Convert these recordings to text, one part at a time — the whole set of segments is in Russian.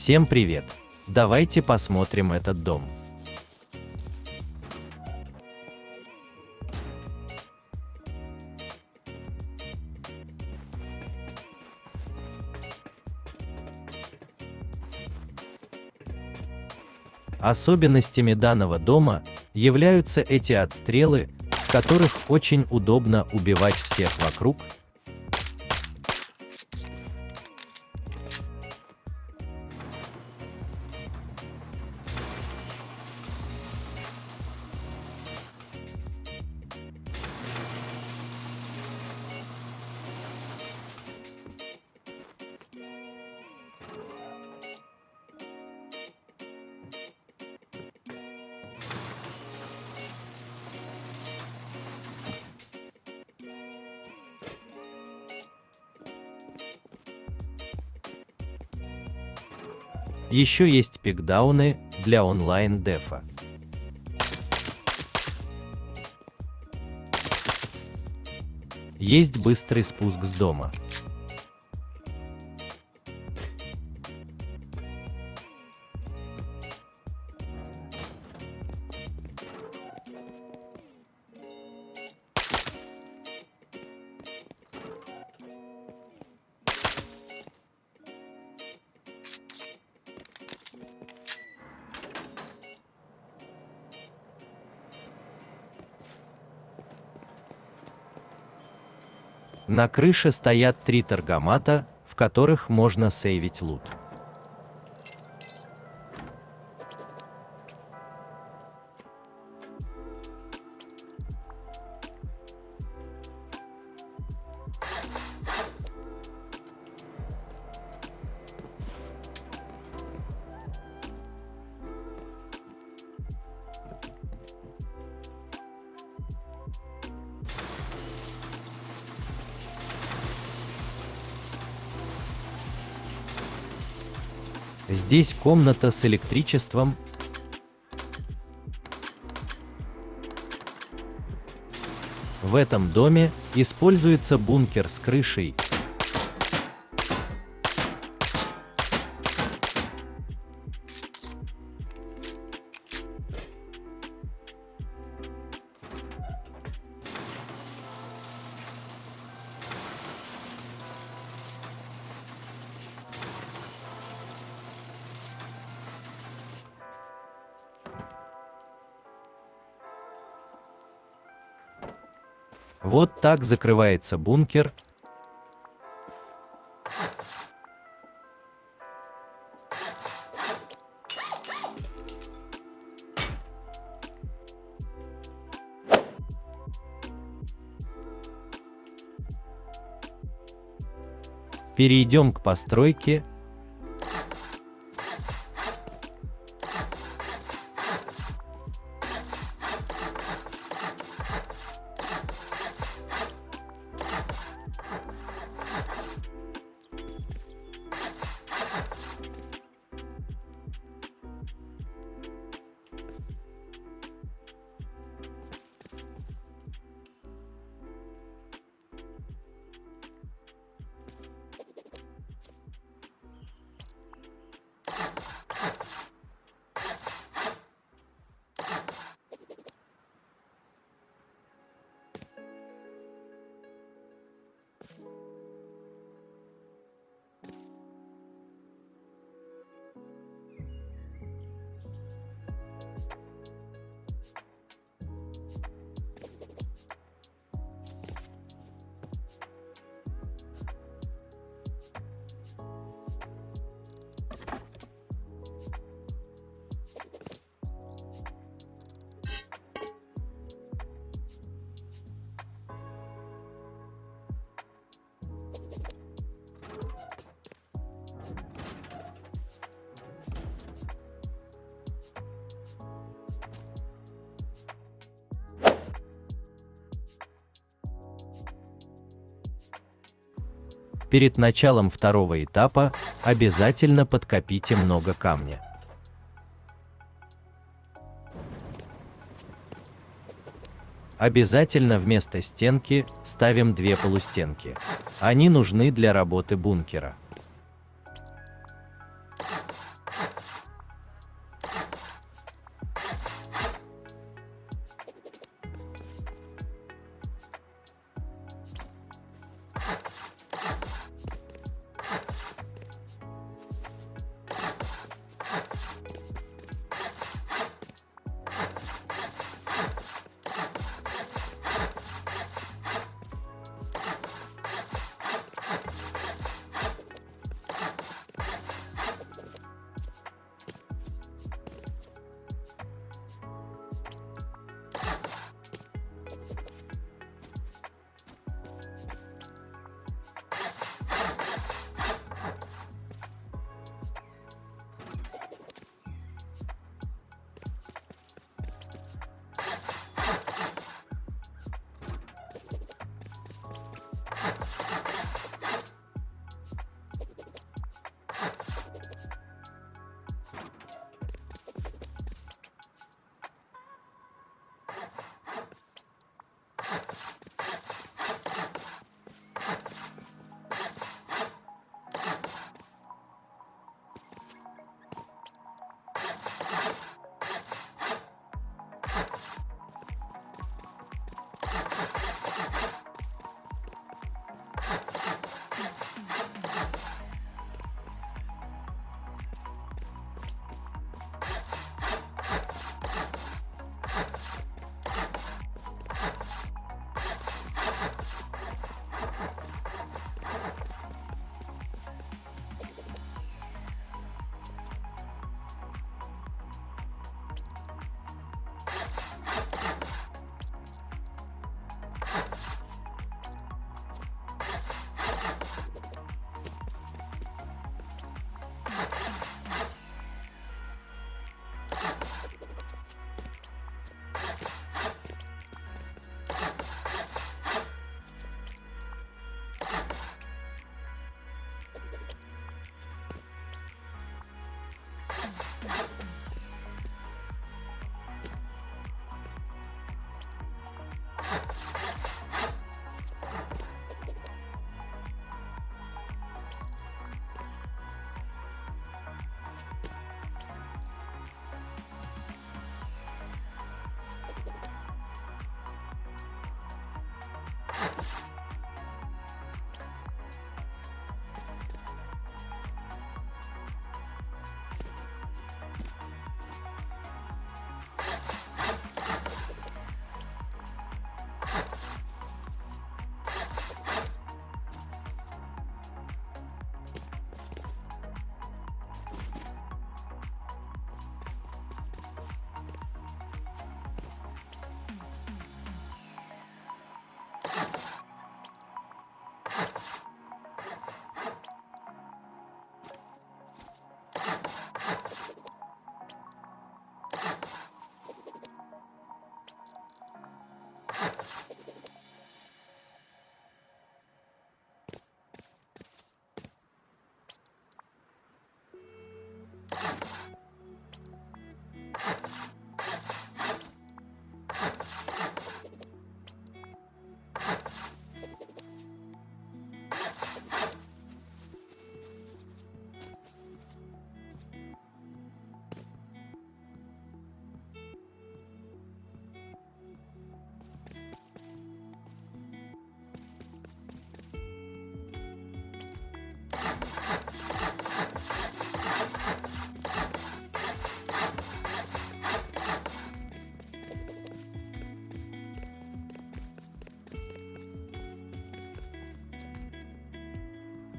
Всем привет! Давайте посмотрим этот дом. Особенностями данного дома являются эти отстрелы, с которых очень удобно убивать всех вокруг, Еще есть пикдауны для онлайн-дефа. Есть быстрый спуск с дома. На крыше стоят три торгомата, в которых можно сейвить лут. Здесь комната с электричеством. В этом доме используется бункер с крышей, Вот так закрывается бункер. Перейдем к постройке Перед началом второго этапа обязательно подкопите много камня. Обязательно вместо стенки ставим две полустенки. Они нужны для работы бункера.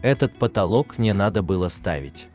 Этот потолок не надо было ставить.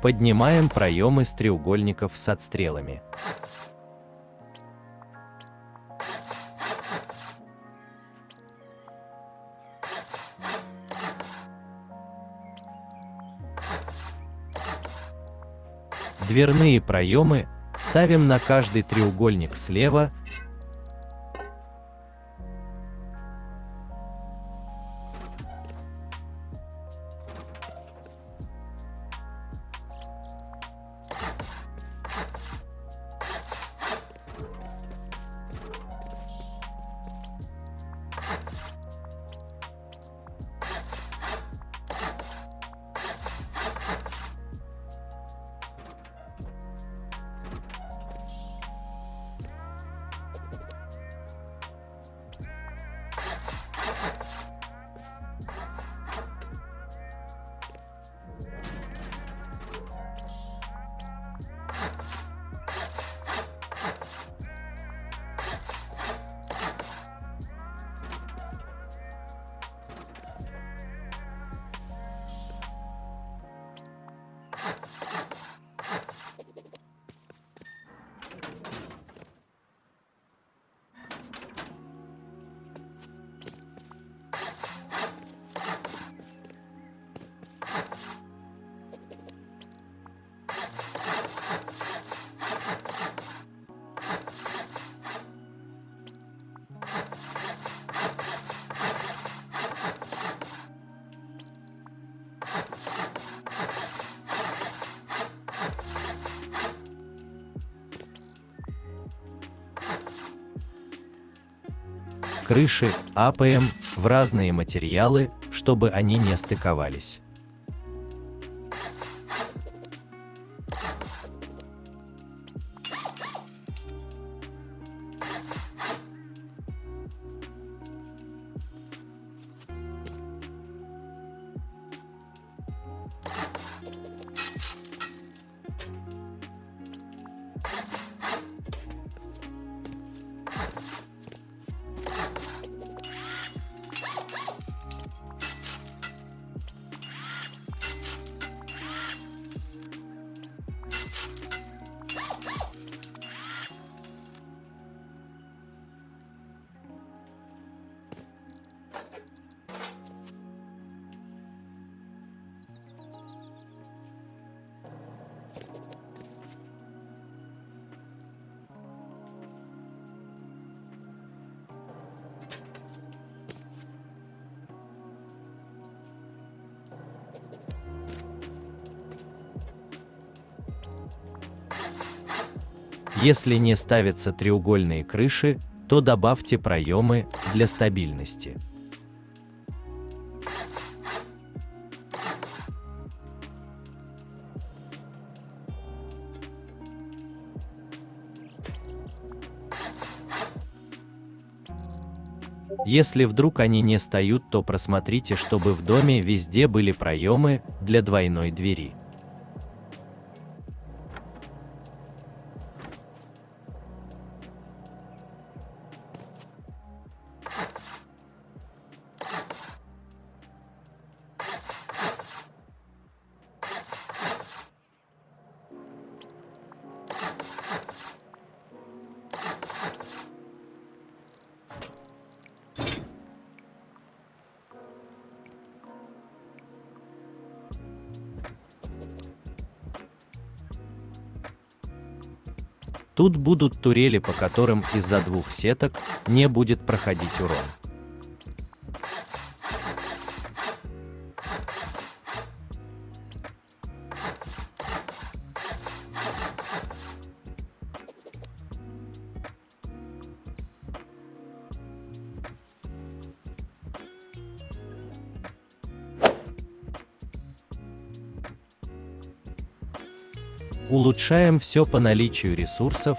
Поднимаем проемы с треугольников с отстрелами. Дверные проемы ставим на каждый треугольник слева крыши АПМ в разные материалы, чтобы они не стыковались. Если не ставятся треугольные крыши, то добавьте проемы для стабильности. Если вдруг они не стают, то просмотрите, чтобы в доме везде были проемы для двойной двери. Тут будут турели, по которым из-за двух сеток не будет проходить урон. Улучшаем все по наличию ресурсов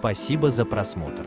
Спасибо за просмотр.